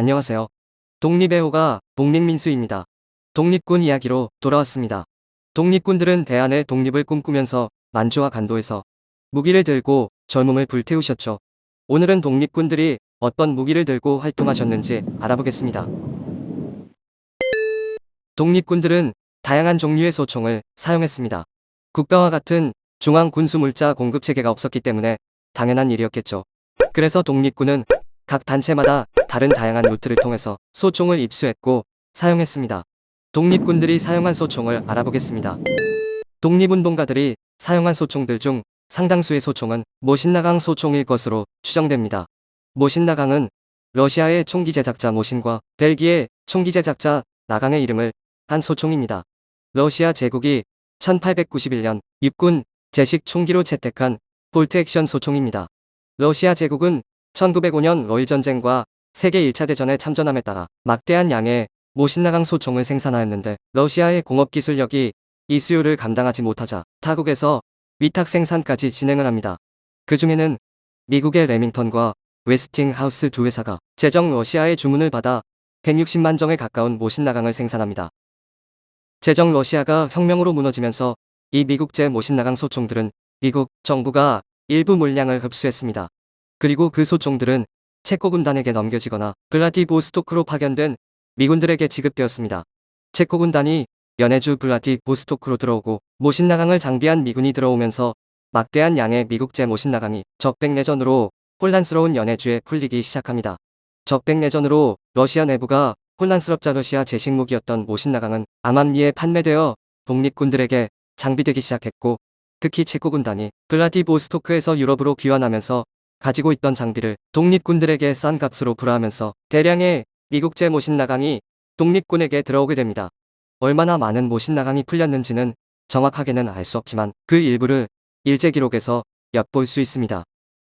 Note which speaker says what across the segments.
Speaker 1: 안녕하세요. 독립의 호가 독립민수입니다. 독립군 이야기로 돌아왔습니다. 독립군들은 대한의 독립을 꿈꾸면서 만주와 간도에서 무기를 들고 젊음을 불태우셨죠. 오늘은 독립군들이 어떤 무기를 들고 활동하셨는지 알아보겠습니다. 독립군들은 다양한 종류의 소총을 사용했습니다. 국가와 같은 중앙 군수물자 공급 체계가 없었기 때문에 당연한 일이었겠죠. 그래서 독립군은 각 단체마다 다른 다양한 루트를 통해서 소총을 입수했고 사용했습니다. 독립군들이 사용한 소총을 알아보겠습니다. 독립운동가들이 사용한 소총들 중 상당수의 소총은 모신나강 소총일 것으로 추정됩니다. 모신나강은 러시아의 총기 제작자 모신과 벨기에 총기 제작자 나강의 이름을 한 소총입니다. 러시아 제국이 1891년 육군 제식 총기로 채택한 볼트 액션 소총입니다. 러시아 제국은 1905년 러일 전쟁과 세계 1차 대전에 참전함에 따라 막대한 양의 모신나강 소총을 생산하였는데 러시아의 공업기술력이 이 수요를 감당하지 못하자 타국에서 위탁 생산까지 진행을 합니다. 그 중에는 미국의 레밍턴과 웨스팅하우스 두 회사가 제정 러시아의 주문을 받아 160만 정에 가까운 모신나강을 생산합니다. 제정 러시아가 혁명으로 무너지면서 이 미국제 모신나강 소총들은 미국 정부가 일부 물량을 흡수했습니다. 그리고 그 소총들은 체코 군단에게 넘겨지거나 블라디보스토크로 파견된 미군들에게 지급되었습니다. 체코 군단이 연해주 블라디보스토크로 들어오고 모신나강을 장비한 미군이 들어오면서 막대한 양의 미국제 모신나강이 적백내전으로 혼란스러운 연해주에 풀리기 시작합니다. 적백내전으로 러시아 내부가 혼란스럽자 러시아 제식무기였던 모신나강은 암암리에 판매되어 독립군들에게 장비되기 시작했고 특히 체코 군단이 블라디보스토크에서 유럽으로 귀환하면서 가지고 있던 장비를 독립군들에게 싼 값으로 불화하면서 대량의 미국제 모신 나강이 독립군에게 들어오게 됩니다. 얼마나 많은 모신 나강이 풀렸는지는 정확하게는 알 수 없지만 그 일부를 일제 기록에서 엿볼 수 있습니다.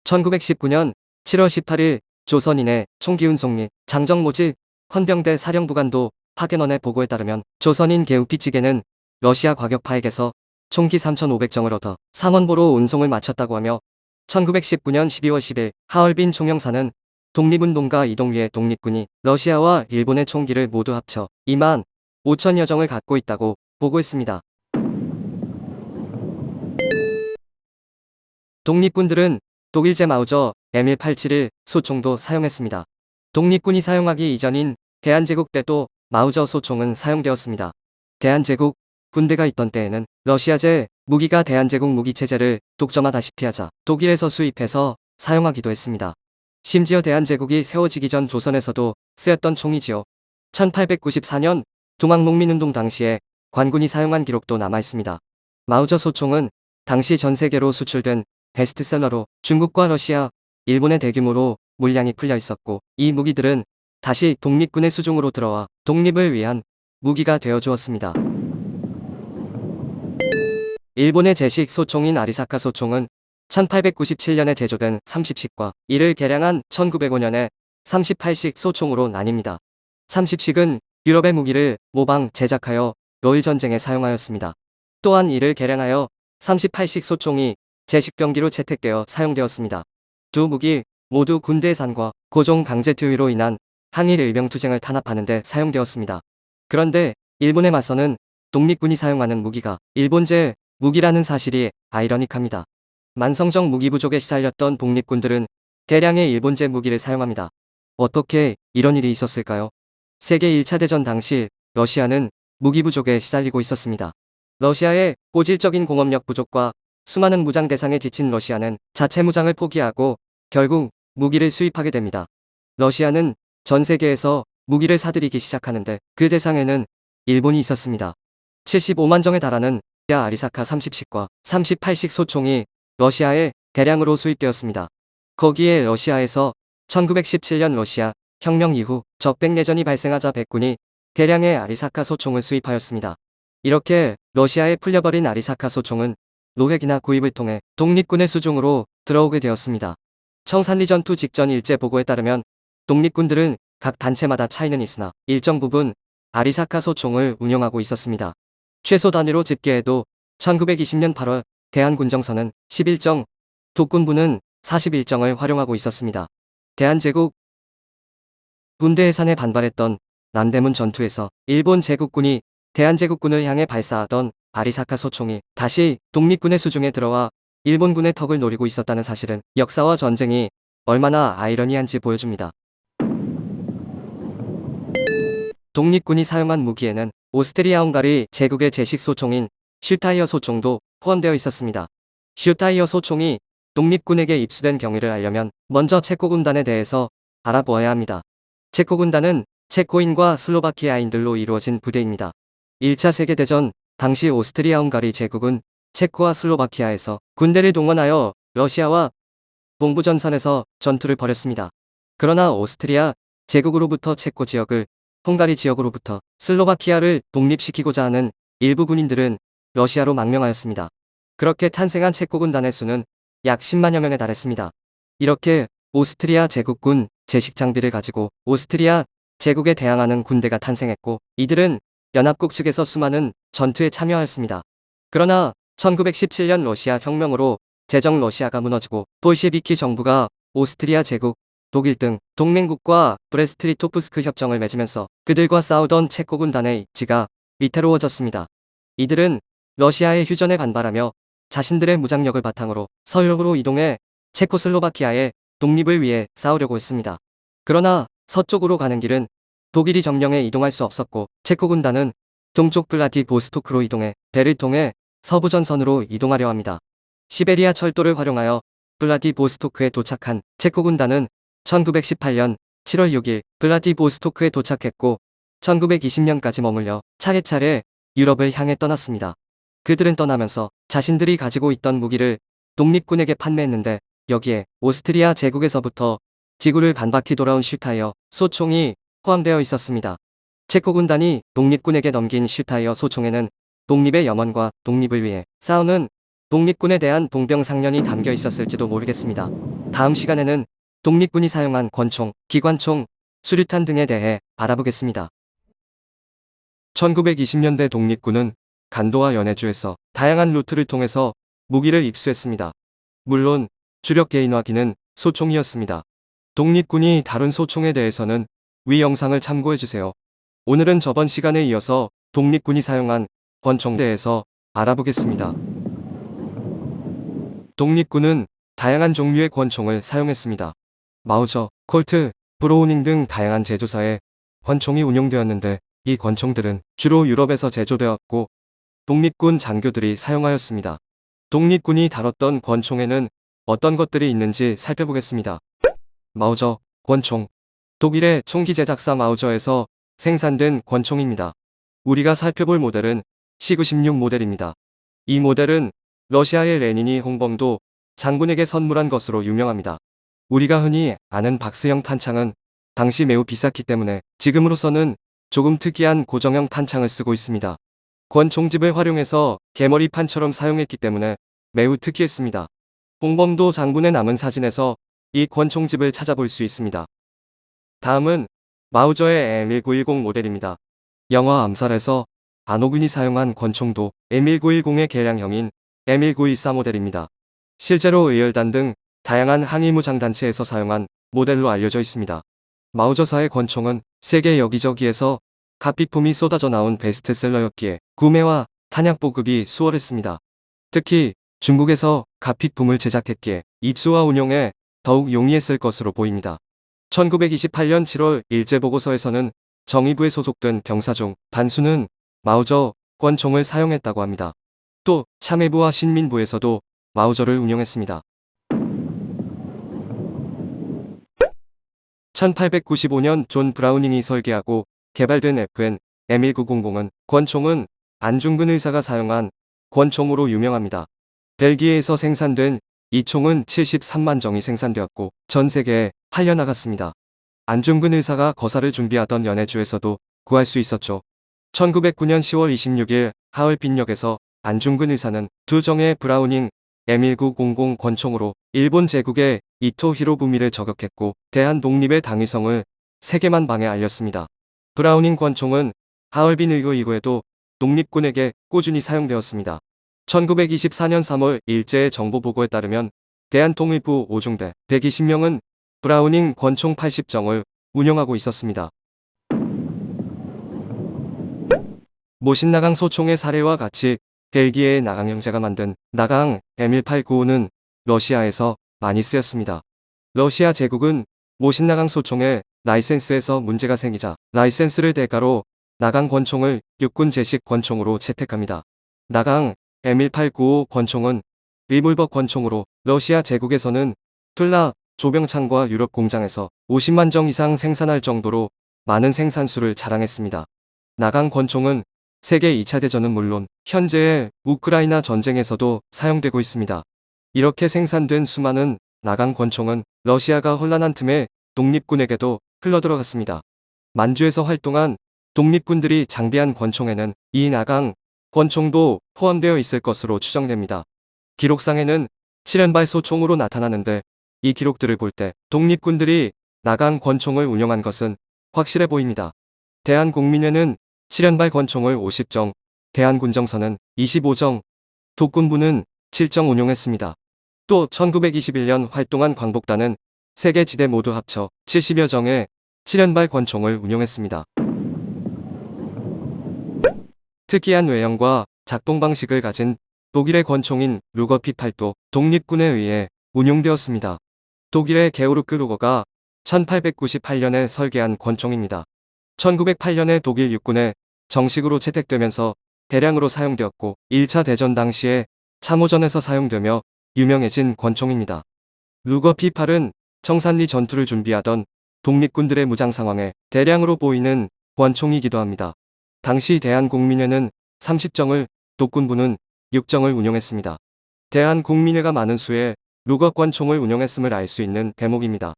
Speaker 1: 1919년 7월 18일 조선인의 총기운송 및 장정모집 헌병대 사령부관도 파견원의 보고에 따르면 조선인 개우피찌개는 러시아 과격파에게서 총기 3,500정을 얻어 상원보로 운송을 마쳤다고 하며 1919년 12월 10일 하얼빈 총영사는 독립운동가 이동위의 독립군이 러시아와 일본의 총기를 모두 합쳐 2만 5천여 정을 갖고 있다고 보고했습니다. 독립군들은 독일제 마우저 M187을 소총도 사용했습니다. 독립군이 사용하기 이전인 대한제국 때도 마우저 소총은 사용되었습니다. 대한제국 군대가 있던 때에는 러시아제 무기가 대한제국 무기체제를 독점하다시피 하자 독일에서 수입해서 사용하기도 했습니다. 심지어 대한제국이 세워지기 전 조선에서도 쓰였던 총이지요. 1894년 동학농민운동 당시에 관군이 사용한 기록도 남아있습니다. 마우저 소총은 당시 전 세계로 수출된 베스트셀러로 중국과 러시아, 일본의 대규모로 물량이 풀려 있었고 이 무기들은 다시 독립군의 수중으로 들어와 독립을 위한 무기가 되어 주었습니다. 일본의 제식 소총인 아리사카 소총은 1897년에 제조된 30식과 이를 개량한 1905년에 38식 소총으로 나뉩니다. 30식은 유럽의 무기를 모방 제작하여 로일 전쟁에 사용하였습니다. 또한 이를 개량하여 38식 소총이 제식병기로 채택되어 사용되었습니다. 두 무기 모두 군대 예산과 고종 강제 투유로 인한 항일 일병투쟁을 탄압하는 데 사용되었습니다. 그런데 일본에 맞서는 독립군이 사용하는 무기가 일본제 무기라는 사실이 아이러닉합니다. 만성적 무기 부족에 시달렸던 독립군들은 대량의 일본제 무기를 사용합니다. 어떻게 이런 일이 있었을까요? 세계 1차 대전 당시 러시아는 무기 부족에 시달리고 있었습니다. 러시아의 고질적인 공업력 부족과 수많은 무장 대상에 지친 러시아는 자체 무장을 포기하고 결국 무기를 수입하게 됩니다. 러시아는 전 세계에서 무기를 사들이기 시작하는데 그 대상에는 일본이 있었습니다. 75만 정에 달하는 러시아 아리사카 30식과 38식 소총이 러시아에 대량으로 수입되었습니다. 거기에 러시아에서 1917년 러시아 혁명 이후 적백내전이 발생하자 백군이 대량의 아리사카 소총을 수입하였습니다. 이렇게 러시아에 풀려버린 아리사카 소총은 노획이나 구입을 통해 독립군의 수중으로 들어오게 되었습니다. 청산리 전투 직전 일제 보고에 따르면 독립군들은 각 단체마다 차이는 있으나 일정 부분 아리사카 소총을 운영하고 있었습니다. 최소 단위로 집계해도 1920년 8월 대한군정선은 11정, 독군부는 41정을 활용하고 있었습니다. 대한제국 군대 해산에 반발했던 남대문 전투에서 일본 제국군이 대한제국군을 향해 발사하던 아리사카 소총이 다시 독립군의 수중에 들어와 일본군의 턱을 노리고 있었다는 사실은 역사와 전쟁이 얼마나 아이러니한지 보여줍니다. 독립군이 사용한 무기에는 오스트리아 헝가리 제국의 제식 소총인 슈타이어 소총도 포함되어 있었습니다. 슈타이어 소총이 독립군에게 입수된 경위를 알려면 먼저 체코 군단에 대해서 알아보아야 합니다. 체코 군단은 체코인과 슬로바키아인들로 이루어진 부대입니다. 1차 세계대전 당시 오스트리아 헝가리 제국은 체코와 슬로바키아에서 군대를 동원하여 러시아와 동부전선에서 전투를 벌였습니다. 그러나 오스트리아 제국으로부터 체코 지역을 헝가리 지역으로부터 슬로바키아를 독립시키고자 하는 일부 군인들은 러시아로 망명하였습니다. 그렇게 탄생한 체코 군단의 수는 약 10만여 명에 달했습니다. 이렇게 오스트리아 제국군 제식 장비를 가지고 오스트리아 제국에 대항하는 군대가 탄생했고 이들은 연합국 측에서 수많은 전투에 참여하였습니다. 그러나 1917년 러시아 혁명으로 제정 러시아가 무너지고 볼셰비키 정부가 오스트리아 제국, 독일 등 동맹국과 브레스트리토프스크 협정을 맺으면서 그들과 싸우던 체코 군단의 입지가 위태로워졌습니다. 이들은 러시아의 휴전에 반발하며 자신들의 무장력을 바탕으로 서유럽으로 이동해 체코슬로바키아의 독립을 위해 싸우려고 했습니다. 그러나 서쪽으로 가는 길은 독일이 점령해 이동할 수 없었고 체코 군단은 동쪽 블라디보스토크로 이동해 배를 통해 서부 전선으로 이동하려 합니다. 시베리아 철도를 활용하여 블라디보스토크에 도착한 체코 군단은 1918년 7월 6일 블라디보스토크에 도착했고 1920년까지 머물려 차례차례 유럽을 향해 떠났습니다. 그들은 떠나면서 자신들이 가지고 있던 무기를 독립군에게 판매했는데 여기에 오스트리아 제국에서부터 지구를 반바퀴 돌아온 슈타이어 소총이 포함되어 있었습니다. 체코 군단이 독립군에게 넘긴 슈타이어 소총에는 독립의 염원과 독립을 위해 싸우는 독립군에 대한 동병상련이 담겨 있었을지도 모르겠습니다. 다음 시간에는 독립군이 사용한 권총, 기관총, 수류탄 등에 대해 알아보겠습니다. 1920년대 독립군은 간도와 연해주에서 다양한 루트를 통해서 무기를 입수했습니다. 물론 주력 개인화기는 소총이었습니다. 독립군이 다룬 소총에 대해서는 위 영상을 참고해주세요. 오늘은 저번 시간에 이어서 독립군이 사용한 권총에 대해서 알아보겠습니다. 독립군은 다양한 종류의 권총을 사용했습니다. 마우저, 콜트, 브로우닝 등 다양한 제조사의 권총이 운용되었는데 이 권총들은 주로 유럽에서 제조되었고 독립군 장교들이 사용하였습니다. 독립군이 다뤘던 권총에는 어떤 것들이 있는지 살펴보겠습니다. 마우저, 권총. 독일의 총기 제작사 마우저에서 생산된 권총입니다. 우리가 살펴볼 모델은 시그16 모델입니다. 이 모델은 러시아의 레닌이 홍범도 장군에게 선물한 것으로 유명합니다. 우리가 흔히 아는 박스형 탄창은 당시 매우 비쌌기 때문에 지금으로서는 조금 특이한 고정형 탄창을 쓰고 있습니다. 권총집을 활용해서 개머리판처럼 사용했기 때문에 매우 특이했습니다. 홍범도 장군의 남은 사진에서 이 권총집을 찾아볼 수 있습니다. 다음은 마우저의 M1910 모델입니다. 영화 암살에서 안호근이 사용한 권총도 M1910의 개량형인 M1924 모델입니다. 실제로 의열단 등 다양한 항의무장단체에서 사용한 모델로 알려져 있습니다. 마우저사의 권총은 세계 여기저기에서 값비품이 쏟아져 나온 베스트셀러였기에 구매와 탄약 보급이 수월했습니다. 특히 중국에서 카피품을 제작했기에 입수와 운용에 더욱 용이했을 것으로 보입니다. 1928년 7월 일제보고서에서는 정의부에 소속된 병사 중 다수는 마우저 권총을 사용했다고 합니다. 또 참의부와 신민부에서도 마우저를 운영했습니다. 1895년 존 브라우닝이 설계하고 개발된 FN M1900은 권총은 안중근 의사가 사용한 권총으로 유명합니다. 벨기에에서 생산된 이 총은 73만 정이 생산되었고 전 세계에 팔려 나갔습니다. 안중근 의사가 거사를 준비하던 연해주에서도 구할 수 있었죠. 1909년 10월 26일 하얼빈역에서 안중근 의사는 두 정의 브라우닝 M1900 권총으로 일본 제국의 이토 히로부미를 저격했고 대한 독립의 당위성을 세계만 방에 알렸습니다. 브라우닝 권총은 하얼빈 의교 이후에도 독립군에게 꾸준히 사용되었습니다. 1924년 3월 일제의 정보보고에 따르면 대한통일부 5중대 120명은 브라우닝 권총 80정을 운영하고 있었습니다. 모신나강 소총의 사례와 같이 벨기에의 나강 형제가 만든 나강 M1895는 러시아에서 많이 쓰였습니다. 러시아 제국은 모신나강 소총의 라이센스에서 문제가 생기자 라이센스를 대가로 나강 권총을 육군 제식 권총으로 채택합니다. 나강 M1895 권총은 리볼버 권총으로 러시아 제국에서는 툴라 조병창과 유럽 공장에서 50만 정 이상 생산할 정도로 많은 생산수를 자랑했습니다. 나강 권총은 세계 2차 대전은 물론 현재의 우크라이나 전쟁에서도 사용되고 있습니다. 이렇게 생산된 수많은 나강 권총은 러시아가 혼란한 틈에 독립군에게도 흘러들어갔습니다. 만주에서 활동한 독립군들이 장비한 권총에는 이 나강 권총도 포함되어 있을 것으로 추정됩니다. 기록상에는 7연발 소총으로 나타나는데 이 기록들을 볼 때 독립군들이 나강 권총을 운영한 것은 확실해 보입니다. 대한국민회는 7연발 권총을 50정, 대한군정선은 25정, 독군부는 7정 운용했습니다. 또 1921년 활동한 광복단은 세계 지대 모두 합쳐 70여 정의 7연발 권총을 운용했습니다. 특이한 외형과 작동 방식을 가진 독일의 권총인 루거 P8도 독립군에 의해 운용되었습니다. 독일의 게오르크 루거가 1898년에 설계한 권총입니다. 1908년에 독일 육군에 정식으로 채택되면서 대량으로 사용되었고 1차 대전 당시에 참호전에서 사용되며 유명해진 권총입니다. 루거 P8은 청산리 전투를 준비하던 독립군들의 무장 상황에 대량으로 보이는 권총이기도 합니다. 당시 대한국민회는 30정을, 독군부는 6정을 운용했습니다. 대한국민회가 많은 수의 루거 권총을 운용했음을 알 수 있는 대목입니다.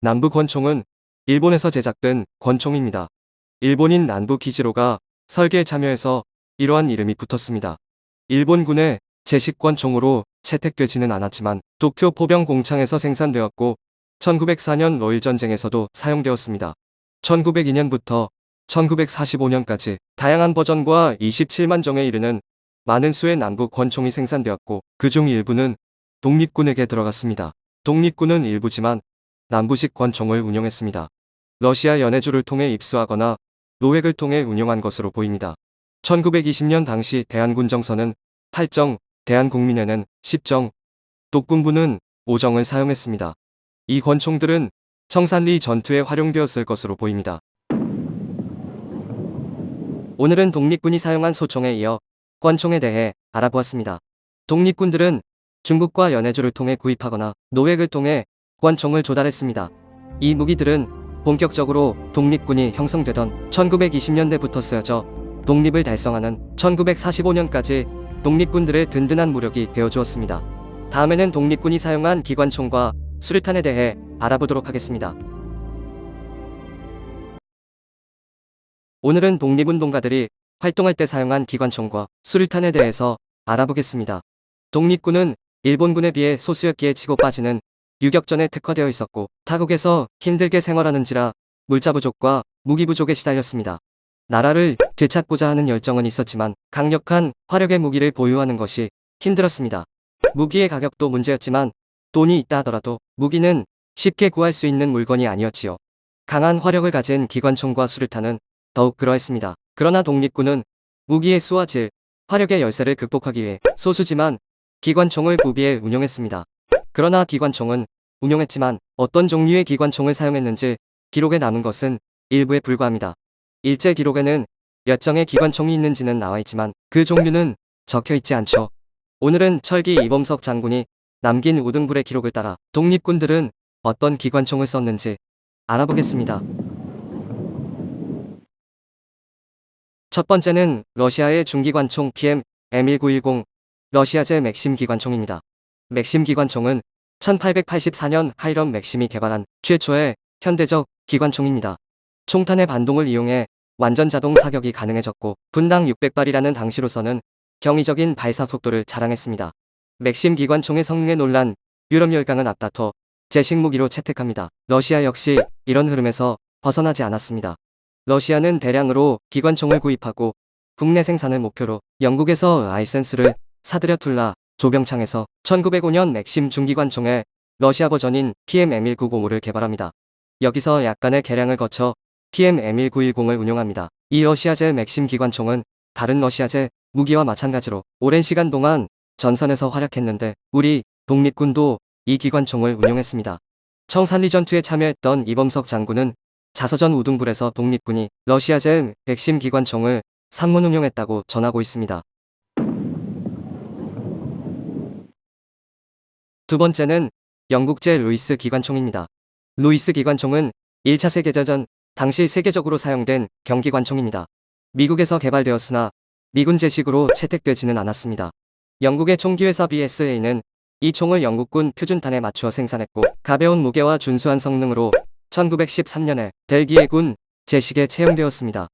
Speaker 1: 남부 권총은 일본에서 제작된 권총입니다. 일본인 난부 기지로가 설계에 참여해서 이러한 이름이 붙었습니다. 일본군의 제식권 총으로 채택되지는 않았지만 도쿄 포병 공창에서 생산되었고 1904년 러일 전쟁에서도 사용되었습니다. 1902년부터 1945년까지 다양한 버전과 27만 정에 이르는 많은 수의 남부 권총이 생산되었고 그중 일부는 독립군에게 들어갔습니다. 독립군은 일부지만 남부식 권총을 운용했습니다. 러시아 연해주를 통해 입수하거나 노획을 통해 운용한 것으로 보입니다. 1920년 당시 대한군정선은 8정, 대한국민회는 10정, 독군부는 5정을 사용했습니다. 이 권총들은 청산리 전투에 활용되었을 것으로 보입니다. 오늘은 독립군이 사용한 소총에 이어 권총에 대해 알아보았습니다. 독립군들은 중국과 연해주를 통해 구입하거나 노획을 통해 권총을 조달했습니다. 이 무기들은 본격적으로 독립군이 형성되던 1920년대부터 쓰여져 독립을 달성하는 1945년까지 독립군들의 든든한 무력이 되어주었습니다. 다음에는 독립군이 사용한 기관총과 수류탄에 대해 알아보도록 하겠습니다. 오늘은 독립운동가들이 활동할 때 사용한 기관총과 수류탄에 대해서 알아보겠습니다. 독립군은 일본군에 비해 소수였기에 치고 빠지는 유격전에 특화되어 있었고 타국에서 힘들게 생활하는지라 물자 부족과 무기 부족에 시달렸습니다. 나라를 되찾고자 하는 열정은 있었지만 강력한 화력의 무기를 보유하는 것이 힘들었습니다. 무기의 가격도 문제였지만 돈이 있다 하더라도 무기는 쉽게 구할 수 있는 물건이 아니었지요. 강한 화력을 가진 기관총과 수류탄은 더욱 그러했습니다. 그러나 독립군은 무기의 수와 질, 화력의 열세를 극복하기 위해 소수지만 기관총을 구비해 운용했습니다. 그러나 기관총은 운용했지만 어떤 종류의 기관총을 사용했는지 기록에 남은 것은 일부에 불과합니다. 일제 기록에는 몇 정의 기관총이 있는지는 나와 있지만 그 종류는 적혀 있지 않죠. 오늘은 철기 이범석 장군이 남긴 우등불의 기록을 따라 독립군들은 어떤 기관총을 썼는지 알아보겠습니다. 첫 번째는 러시아의 중기관총 PM M1910 러시아제 맥심 기관총입니다. 맥심 기관총은 1884년 하이럼 맥심이 개발한 최초의 현대적 기관총입니다. 총탄의 반동을 이용해 완전 자동 사격이 가능해졌고 분당 600발이라는 당시로서는 경이적인 발사 속도를 자랑했습니다. 맥심 기관총의 성능에 놀란 유럽 열강은 앞다퉈 제식 무기로 채택합니다. 러시아 역시 이런 흐름에서 벗어나지 않았습니다. 러시아는 대량으로 기관총을 구입하고 국내 생산을 목표로 영국에서 라이센스를 사들여 툴라 조병창에서 1905년 맥심 중기관총에 러시아 버전인 PM-M1905를 개발합니다. 여기서 약간의 개량을 거쳐 PM-M1910을 운용합니다. 이 러시아제 맥심 기관총은 다른 러시아제 무기와 마찬가지로 오랜 시간 동안 전선에서 활약했는데 우리 독립군도 이 기관총을 운용했습니다. 청산리 전투에 참여했던 이범석 장군은 자서전 우등불에서 독립군이 러시아제 맥심 기관총을 삼 문 운용했다고 전하고 있습니다. 두 번째는 영국제 루이스 기관총입니다. 루이스 기관총은 1차 세계대전 당시 세계적으로 사용된 경기관총입니다. 미국에서 개발되었으나 미군 제식으로 채택되지는 않았습니다. 영국의 총기회사 BSA는 이 총을 영국군 표준탄에 맞추어 생산했고 가벼운 무게와 준수한 성능으로 1913년에 벨기에군 제식에 채용되었습니다.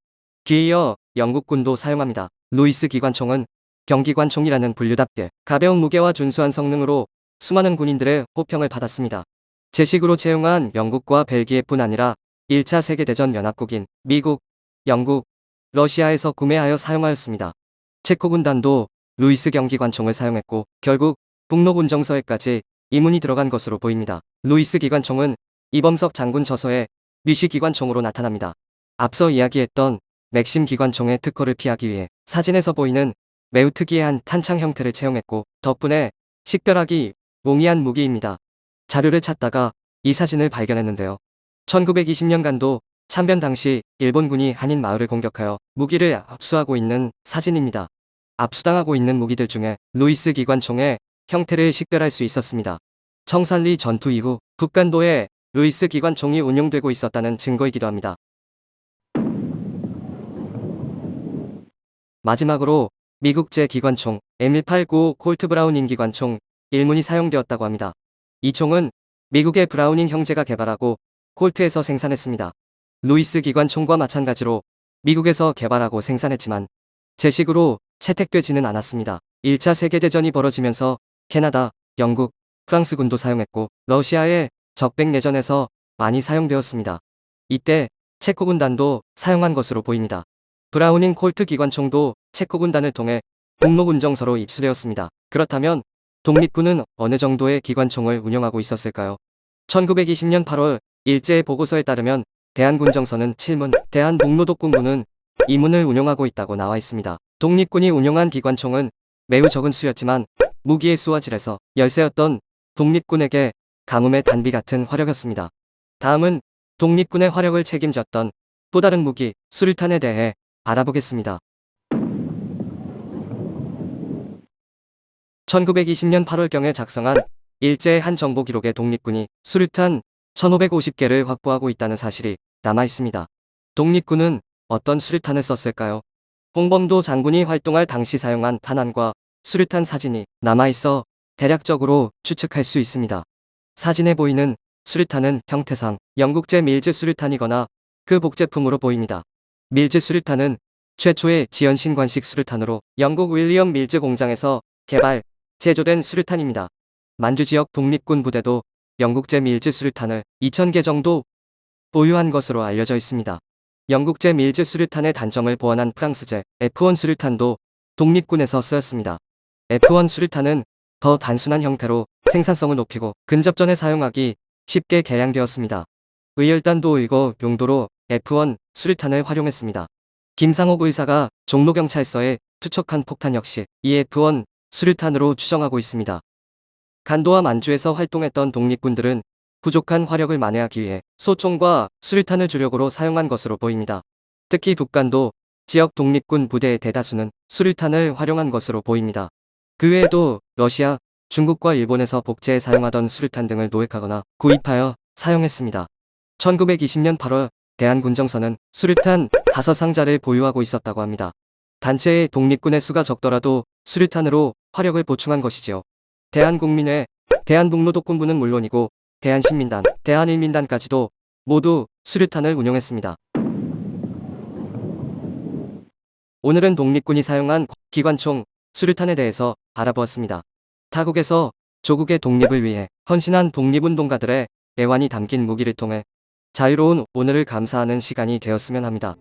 Speaker 1: 뒤이어 영국군도 사용합니다. 루이스 기관총은 경기관총이라는 분류답게 가벼운 무게와 준수한 성능으로 수많은 군인들의 호평을 받았습니다. 제식으로 채용한 영국과 벨기에뿐 아니라 1차 세계대전 연합국인 미국, 영국, 러시아에서 구매하여 사용하였습니다. 체코 군단도 루이스 경기관총을 사용했고 결국 북로군정서에까지 2문이 들어간 것으로 보입니다. 루이스 기관총은 이범석 장군 저서에 미시 기관총으로 나타납니다. 앞서 이야기했던 맥심 기관총의 특허를 피하기 위해 사진에서 보이는 매우 특이한 탄창 형태를 채용했고 덕분에 식별하기 용이한 무기입니다. 자료를 찾다가 이 사진을 발견했는데요. 1920년 간도 참변 당시 일본군이 한인 마을을 공격하여 무기를 압수하고 있는 사진입니다. 압수당하고 있는 무기들 중에 루이스 기관총의 형태를 식별할 수 있었습니다. 청산리 전투 이후 북간도에 루이스 기관총이 운용되고 있었다는 증거이기도 합니다. 마지막으로 미국제 기관총 M189 콜트 브라우닝 기관총 1문이 사용되었다고 합니다. 이 총은 미국의 브라우닝 형제가 개발하고 콜트에서 생산했습니다. 루이스 기관총과 마찬가지로 미국에서 개발하고 생산했지만 제식으로 채택되지는 않았습니다. 1차 세계대전이 벌어지면서 캐나다, 영국, 프랑스군도 사용했고 러시아의 적백 내전에서 많이 사용되었습니다. 이때 체코 군단도 사용한 것으로 보입니다. 브라우닝 콜트 기관총도 체코 군단을 통해 공로군정서로 입수되었습니다. 그렇다면 독립군은 어느 정도의 기관총을 운영하고 있었을까요? 1920년 8월 일제의 보고서에 따르면 대한군정서는 7문, 대한복로독군부는 2문을 운용하고 있다고 나와 있습니다. 독립군이 운용한 기관총은 매우 적은 수였지만 무기의 수와 질에서 열세였던 독립군에게 가뭄의 단비 같은 화력이었습니다. 다음은 독립군의 화력을 책임졌던 또 다른 무기 수류탄에 대해 알아보겠습니다. 1920년 8월경에 작성한 일제의 한 정보 기록에 독립군이 수류탄 1550개를 확보하고 있다는 사실이 남아 있습니다. 독립군은 어떤 수류탄을 썼을까요? 홍범도 장군이 활동할 당시 사용한 탄환과 수류탄 사진이 남아 있어 대략적으로 추측할 수 있습니다. 사진에 보이는 수류탄은 형태상 영국제 밀즈 수류탄이거나 그 복제품으로 보입니다. 밀즈 수류탄은 최초의 지연신관식 수류탄으로 영국 윌리엄 밀즈 공장에서 개발, 제조된 수류탄입니다. 만주 지역 독립군 부대도 영국제 밀즈 수류탄을 2,000개 정도 보유한 것으로 알려져 있습니다. 영국제 밀즈 수류탄의 단점을 보완한 프랑스제 F1 수류탄도 독립군에서 쓰였습니다. F1 수류탄은 더 단순한 형태로 생산성을 높이고 근접전에 사용하기 쉽게 개량되었습니다. 의열단도 의거 용도로 F1 수류탄을 활용했습니다. 김상옥 의사가 종로경찰서에 투척한 폭탄 역시 이 F1 수류탄으로 추정하고 있습니다. 간도와 만주에서 활동했던 독립군들은 부족한 화력을 만회하기 위해 소총과 수류탄을 주력으로 사용한 것으로 보입니다. 특히 북간도 지역 독립군 부대의 대다수는 수류탄을 활용한 것으로 보입니다. 그 외에도 러시아, 중국과 일본에서 복제에 사용하던 수류탄 등을 노획하거나 구입하여 사용했습니다. 1920년 8월 대한군정서는 수류탄 5상자를 보유하고 있었다고 합니다. 단체의 독립군의 수가 적더라도 수류탄으로 화력을 보충한 것이지요. 대한국민회, 대한북로독군부는 물론이고 대한신민단, 대한일민단까지도 모두 수류탄을 운용했습니다. 오늘은 독립군이 사용한 기관총 수류탄에 대해서 알아보았습니다. 타국에서 조국의 독립을 위해 헌신한 독립운동가들의 애환이 담긴 무기를 통해 자유로운 오늘을 감사하는 시간이 되었으면 합니다.